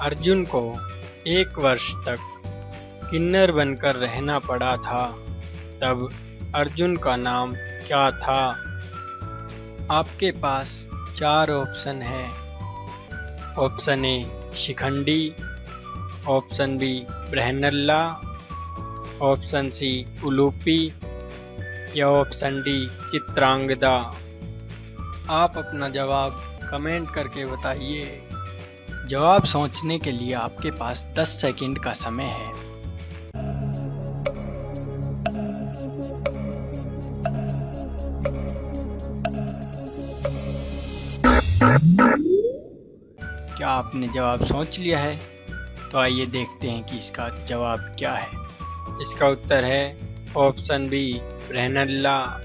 अर्जुन को एक वर्ष तक किन्नर बनकर रहना पड़ा था। तब अर्जुन का नाम क्या था? आपके पास चार ऑप्शन है। Option A, Shikhandi. Option B Brihannala option C, Ulupi. या ऑप्शन डी, चित्रांगदा। आप अपना जवाब कमेंट करके बताइए। जवाब सोचने के लिए आपके पास 10 सेकंड का समय है। क्या आपने जवाब सोच लिया है? तो आइए देखते हैं कि इसका जवाब क्या है। इसका उत्तर है ऑप्शन बी ब्रहनल्ला